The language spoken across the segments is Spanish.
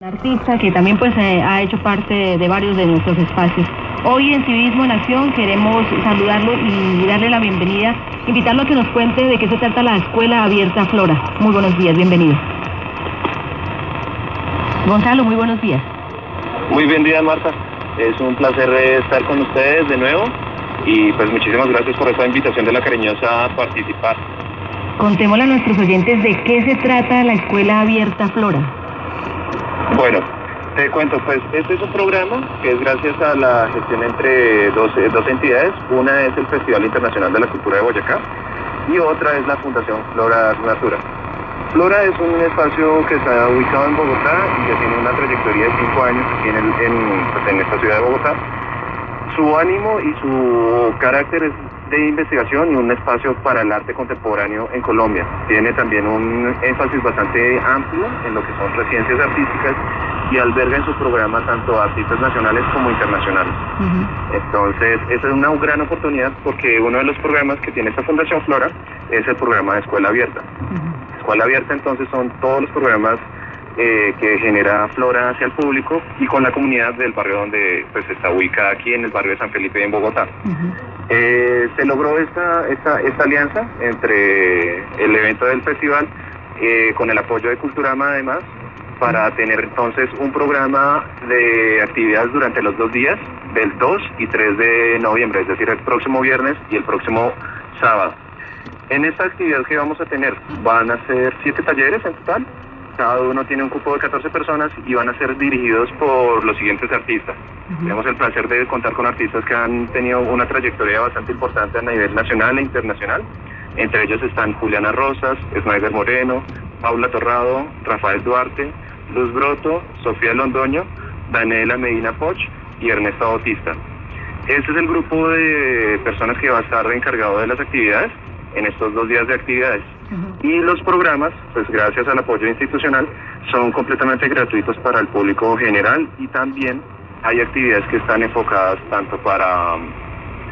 artista que también pues eh, ha hecho parte de varios de nuestros espacios. Hoy en Civismo en Acción queremos saludarlo y darle la bienvenida, invitarlo a que nos cuente de qué se trata la Escuela Abierta Flora. Muy buenos días, bienvenido. Gonzalo, muy buenos días. Muy bien día, Marta. Es un placer estar con ustedes de nuevo y pues muchísimas gracias por esta invitación de la cariñosa a participar. Contémosle a nuestros oyentes de qué se trata la Escuela Abierta Flora. Bueno, te cuento, pues este es un programa que es gracias a la gestión entre dos, eh, dos entidades. Una es el Festival Internacional de la Cultura de Boyacá y otra es la Fundación Flora Natura. Flora es un espacio que está ubicado en Bogotá y ya tiene una trayectoria de cinco años aquí en, el, en, pues, en esta ciudad de Bogotá. Su ánimo y su carácter es de investigación y un espacio para el arte contemporáneo en Colombia. Tiene también un énfasis bastante amplio en lo que son residencias artísticas y alberga en su programa tanto artistas nacionales como internacionales. Entonces, esa es una gran oportunidad porque uno de los programas que tiene esta Fundación Flora es el programa de Escuela Abierta. Escuela Abierta entonces son todos los programas eh, que genera Flora hacia el público y con la comunidad del barrio donde pues está ubicada aquí en el barrio de San Felipe en Bogotá. Eh, se logró esta, esta, esta alianza entre el evento del festival eh, con el apoyo de Culturama además para tener entonces un programa de actividades durante los dos días, del 2 y 3 de noviembre, es decir, el próximo viernes y el próximo sábado. En esta actividad que vamos a tener van a ser siete talleres en total, cada uno tiene un cupo de 14 personas y van a ser dirigidos por los siguientes artistas. Tenemos el placer de contar con artistas que han tenido una trayectoria bastante importante a nivel nacional e internacional. Entre ellos están Juliana Rosas, Snyder Moreno, Paula Torrado, Rafael Duarte, Luz Broto, Sofía Londoño, Daniela Medina Poch y Ernesto Bautista. Este es el grupo de personas que va a estar encargado de las actividades en estos dos días de actividades. Y los programas, pues gracias al apoyo institucional, son completamente gratuitos para el público general y también hay actividades que están enfocadas tanto para um,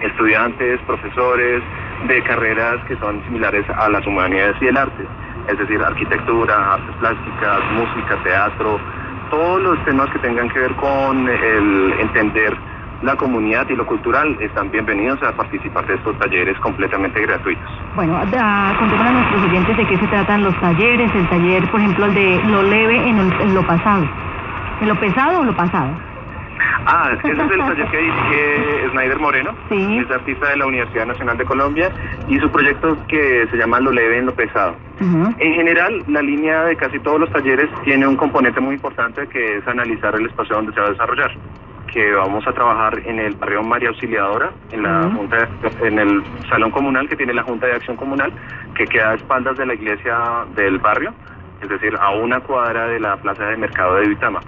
estudiantes, profesores de carreras que son similares a las humanidades y el arte, es decir, arquitectura, artes plásticas, música, teatro, todos los temas que tengan que ver con el entender la comunidad y lo cultural están bienvenidos a participar de estos talleres completamente gratuitos. Bueno, a, contémosle a nuestros oyentes de qué se tratan los talleres, el taller, por ejemplo, el de lo leve en, el- en lo pasado. ¿En lo pesado o lo pasado? Ah, ese es el taller que dirige Snyder Moreno, Sí. es artista de la Universidad Nacional de Colombia y su proyecto que se llama Lo leve en lo pesado. En general, la línea de casi todos los talleres tiene un componente muy importante que es analizar el espacio donde se va a desarrollar. Que vamos a trabajar en el barrio María Auxiliadora, en la Ujú. junta, de- en el salón comunal que tiene la Junta de Acción Comunal, que queda a espaldas de la iglesia del barrio, es decir, a una cuadra de la plaza de mercado de Vitama.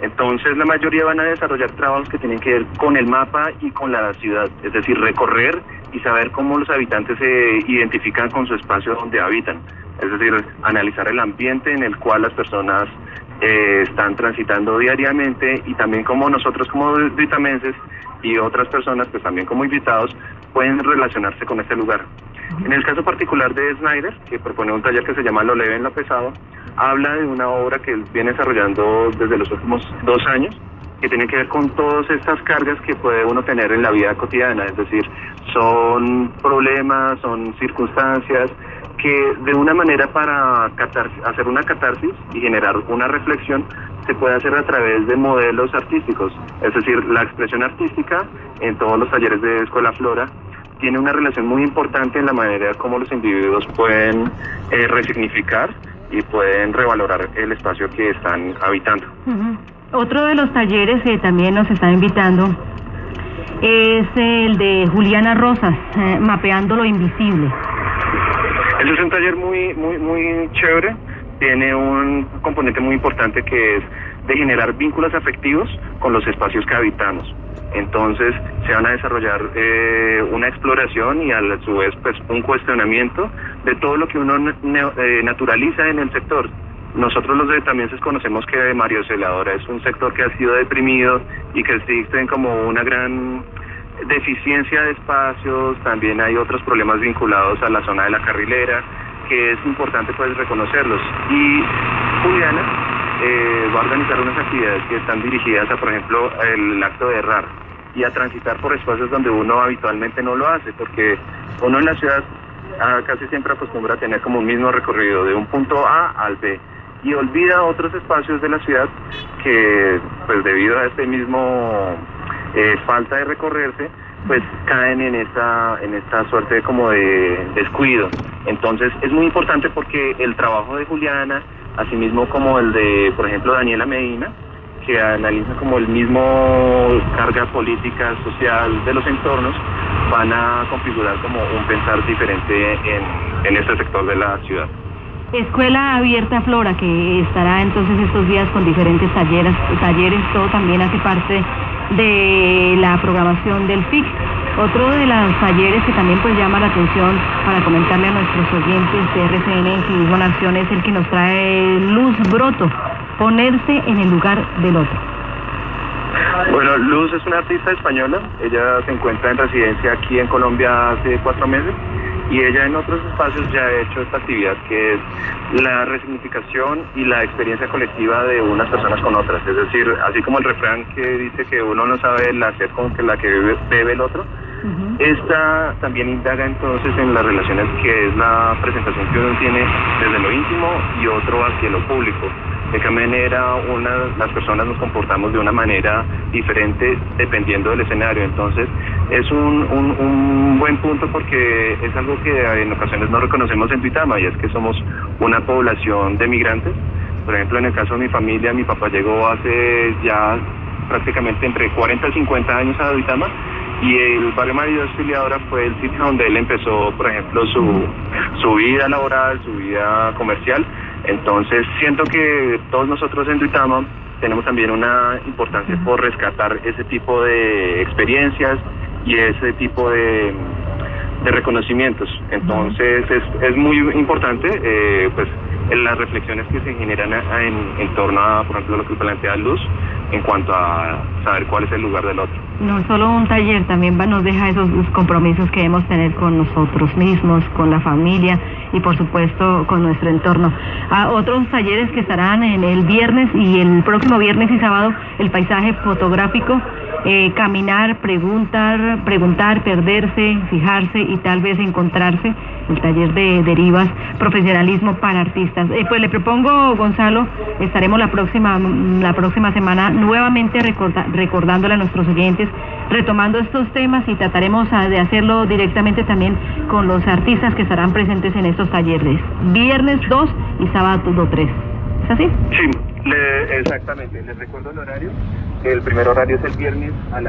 Entonces la mayoría van a desarrollar trabajos que tienen que ver con el mapa y con la ciudad, es decir, recorrer y saber cómo los habitantes se identifican con su espacio donde habitan, es decir, analizar el ambiente en el cual las personas eh, están transitando diariamente y también cómo nosotros como vitamenses y otras personas, pues también como invitados, pueden relacionarse con este lugar. En el caso particular de Snyder, que propone un taller que se llama Lo leve en lo pesado, habla de una obra que él viene desarrollando desde los últimos dos años, que tiene que ver con todas estas cargas que puede uno tener en la vida cotidiana, es decir, son problemas, son circunstancias que de una manera para hacer una catarsis y generar una reflexión se puede hacer a través de modelos artísticos, es decir, la expresión artística en todos los talleres de Escuela Flora tiene una relación muy importante en la manera como los individuos pueden eh, resignificar y pueden revalorar el espacio que están habitando. Otro de los talleres que también nos está invitando es el de Juliana Rosas, eh, Mapeando lo Invisible. Ese es un taller muy, muy, muy chévere. Tiene un componente muy importante que es de generar vínculos afectivos con los espacios que habitamos. Entonces se van a desarrollar eh, una exploración y a su vez pues un cuestionamiento de todo lo que uno eh, naturaliza en el sector. Nosotros los vietnamenses conocemos que Mario Celadora es un sector que ha sido deprimido y que existen como una gran deficiencia de espacios, también hay otros problemas vinculados a la zona de la carrilera, que es importante pues reconocerlos. Y Juliana eh, va a organizar unas actividades que están dirigidas a, por ejemplo, el acto de errar y a transitar por espacios donde uno habitualmente no lo hace, porque uno en la ciudad ah, casi siempre acostumbra a tener como un mismo recorrido de un punto A al B y olvida otros espacios de la ciudad que pues debido a este mismo eh, falta de recorrerse pues caen en esta en esta suerte como de descuido entonces es muy importante porque el trabajo de Juliana asimismo como el de por ejemplo Daniela Medina que analiza como el mismo carga política social de los entornos van a configurar como un pensar diferente en, en este sector de la ciudad. Escuela Abierta Flora, que estará entonces estos días con diferentes talleres, talleres, todo también hace parte de la programación del FIC. Otro de los talleres que también pues llama la atención para comentarle a nuestros oyentes de RCN Civismo Nación es el que nos trae Luz Broto, ponerse en el lugar del otro. Bueno, Luz es una artista española, ella se encuentra en residencia aquí en Colombia hace cuatro meses y ella en otros espacios ya ha hecho esta actividad que es la resignificación y la experiencia colectiva de unas personas con otras. Es decir, así como el refrán que dice que uno no sabe el hacer con que la que bebe, el otro, esta también indaga entonces en las relaciones que es la presentación que uno tiene desde lo íntimo y otro hacia lo público de qué manera una, las personas nos comportamos de una manera diferente dependiendo del escenario. Entonces, es un, un, buen punto porque es algo que en ocasiones no reconocemos en Tuitama y es que somos una población de migrantes. Por ejemplo, en el caso de mi familia, mi papá llegó hace ya prácticamente entre 40 y 50 años a Duitama y el barrio María Auxiliadora fue el sitio donde él empezó, por ejemplo, su, su vida laboral, su vida comercial entonces siento que todos nosotros en Duitama tenemos también una importancia por rescatar ese tipo de experiencias y ese tipo de, reconocimientos. Entonces es, es muy importante eh, pues las reflexiones que se generan en, en torno a, por ejemplo, lo que plantea Luz en cuanto a saber cuál es el lugar del otro. No solo un taller, también nos deja esos compromisos que debemos tener con nosotros mismos, con la familia y por supuesto con nuestro entorno. A otros talleres que estarán el viernes y el próximo viernes y sábado, el paisaje fotográfico eh, caminar, preguntar, preguntar, perderse, fijarse y tal vez encontrarse, el taller de derivas, profesionalismo para artistas. Eh, pues le propongo, Gonzalo, estaremos la próxima, la próxima semana nuevamente recordándole a nuestros oyentes, retomando estos temas y trataremos de hacerlo directamente también con los artistas que estarán presentes en estos talleres, viernes 2 y sábado 3. ¿Es así? Sí, exactamente. Les recuerdo el horario. El primer horario es el viernes a las